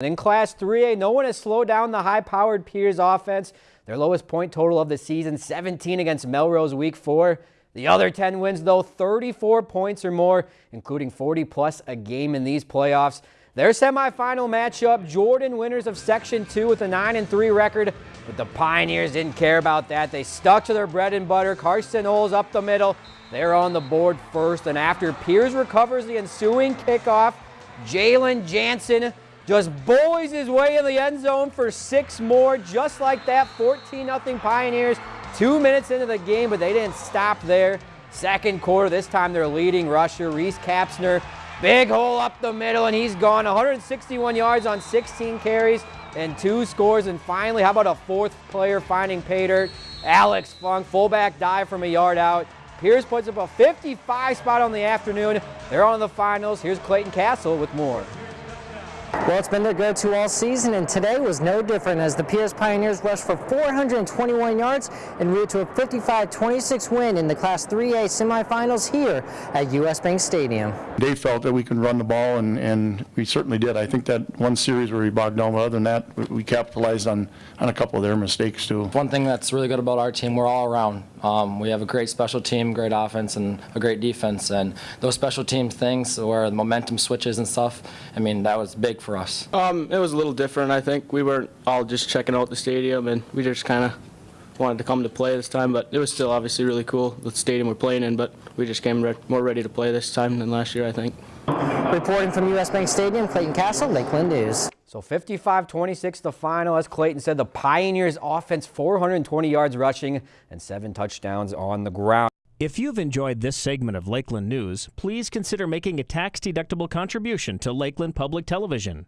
In Class 3A, no one has slowed down the high-powered Pierz offense. Their lowest point total of the season, 17 against Melrose Week 4. The other 10 wins, though, 34 points or more, including 40-plus a game in these playoffs. Their semifinal matchup, Jordan winners of Section 2 with a 9-3 record, but the Pioneers didn't care about that. They stuck to their bread and butter. Carson Knowles up the middle. They're on the board first, and after Pierz recovers the ensuing kickoff, Jalen Jansen just bullies his way in the end zone for six more, just like that, 14-0 Pioneers. Two minutes into the game, but they didn't stop there. Second quarter, this time they're leading rusher, Reese Kapsner. Big hole up the middle, and he's gone 161 yards on 16 carries and two scores. And finally, how about a fourth player finding pay? Alex Funk, fullback dive from a yard out. Pierz puts up a 55 spot on the afternoon. They're on the finals. Here's Clayton Castle with more. Well, it's been their go-to all season, and today was no different as the Pierz Pioneers rushed for 421 yards and route to a 55-26 win in the Class 3A semifinals here at U.S. Bank Stadium. They felt that we could run the ball, and, and we certainly did. I think that one series where we bogged down, but other than that, we, we capitalized on, on a couple of their mistakes, too. One thing that's really good about our team, we're all around. Um, we have a great special team, great offense, and a great defense, and those special team things where the momentum switches and stuff, I mean, that was big for us? Um, it was a little different, I think. We weren't all just checking out the stadium, and we just kind of wanted to come to play this time, but it was still obviously really cool, the stadium we're playing in, but we just came re more ready to play this time than last year, I think. Reporting from U.S. Bank Stadium, Clayton Castle, Lakeland News. So 55-26 the final. As Clayton said, the Pioneers offense 420 yards rushing and seven touchdowns on the ground. If you've enjoyed this segment of Lakeland News, please consider making a tax-deductible contribution to Lakeland Public Television.